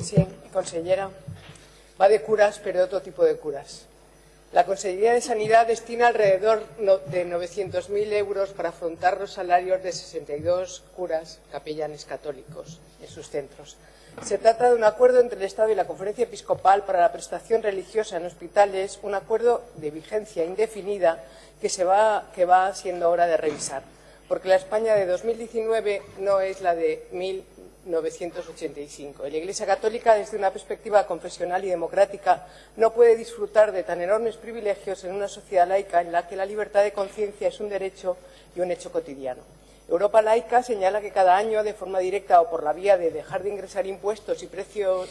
Sí, consellera. Va de curas, pero de otro tipo de curas. La Consejería de Sanidad destina alrededor de 900.000 euros para afrontar los salarios de 62 curas capellanes católicos en sus centros. Se trata de un acuerdo entre el Estado y la Conferencia Episcopal para la prestación religiosa en hospitales, un acuerdo de vigencia indefinida que, se va, que va siendo hora de revisar, porque la España de 2019 no es la de 1985. La Iglesia Católica, desde una perspectiva confesional y democrática, no puede disfrutar de tan enormes privilegios en una sociedad laica en la que la libertad de conciencia es un derecho y un hecho cotidiano. Europa Laica señala que cada año, de forma directa o por la vía de dejar de ingresar impuestos y precios,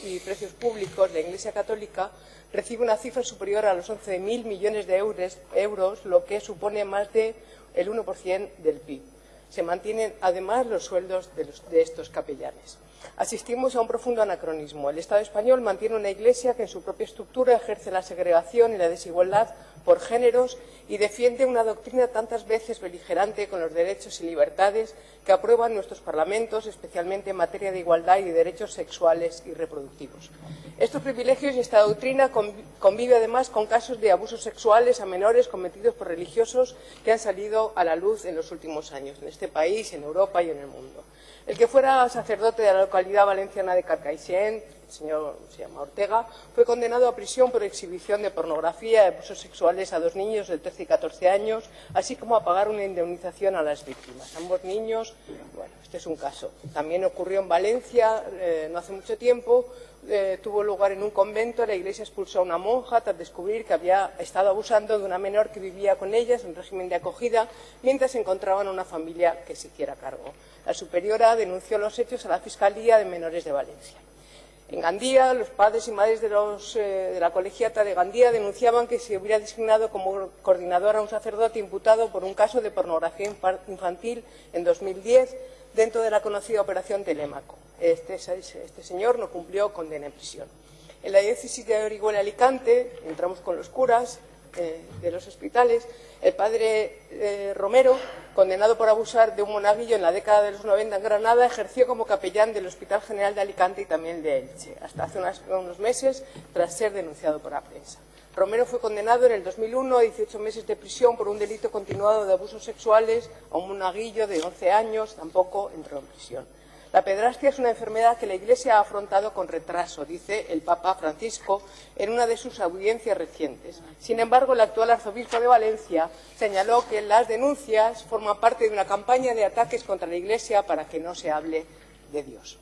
públicos, la Iglesia Católica recibe una cifra superior a los 11.000 millones de euros, euros, lo que supone más del de 1% del PIB. Se mantienen además los sueldos de, los, de estos capellanes. Asistimos a un profundo anacronismo. El Estado español mantiene una Iglesia que en su propia estructura ejerce la segregación y la desigualdad por géneros y defiende una doctrina tantas veces beligerante con los derechos y libertades que aprueban nuestros parlamentos, especialmente en materia de igualdad y de derechos sexuales y reproductivos. Estos privilegios y esta doctrina convive además con casos de abusos sexuales a menores cometidos por religiosos que han salido a la luz en los últimos años, en este país, en Europa y en el mundo. El que fuera sacerdote de la localidad valenciana de Carcaixent, el señor se llama Ortega, fue condenado a prisión por exhibición de pornografía y abusos sexuales a dos niños de 13 y 14 años, así como a pagar una indemnización a las víctimas. Ambos niños, bueno, este es un caso. También ocurrió en Valencia eh, no hace mucho tiempo, eh, tuvo lugar en un convento, la iglesia expulsó a una monja tras descubrir que había estado abusando de una menor que vivía con ellas en régimen de acogida, mientras encontraban una familia que se hiciera cargo. La superiora denunció los hechos a la Fiscalía de Menores de Valencia. En Gandía, los padres y madres de, los, eh, de, la colegiata de Gandía denunciaban que se hubiera designado como coordinador a un sacerdote imputado por un caso de pornografía infantil en 2010 dentro de la conocida Operación Telémaco. Este, este señor no cumplió condena en prisión. En la diócesis de Orihuela Alicante, entramos con los curas eh, de los hospitales, el padre eh, Romero, condenado por abusar de un monaguillo en la década de los 90 en Granada, ejerció como capellán del Hospital General de Alicante y también de Elche, hasta hace unos meses tras ser denunciado por la prensa. Romero fue condenado en el 2001 a 18 meses de prisión por un delito continuado de abusos sexuales a un monaguillo de 11 años, tampoco entró en prisión. La pedrastia es una enfermedad que la Iglesia ha afrontado con retraso, dice el Papa Francisco en una de sus audiencias recientes. Sin embargo, el actual arzobispo de Valencia señaló que las denuncias forman parte de una campaña de ataques contra la Iglesia para que no se hable de Dios.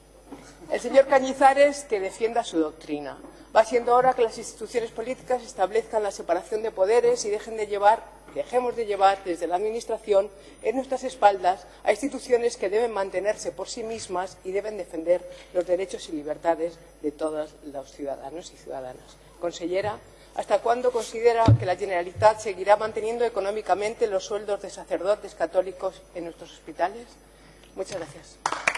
El señor Cañizares que defienda su doctrina. Va siendo hora que las instituciones políticas establezcan la separación de poderes y dejen de llevar, dejemos de llevar desde la Administración en nuestras espaldas a instituciones que deben mantenerse por sí mismas y deben defender los derechos y libertades de todos los ciudadanos y ciudadanas. Consellera, ¿hasta cuándo considera que la Generalitat seguirá manteniendo económicamente los sueldos de sacerdotes católicos en nuestros hospitales? Muchas gracias.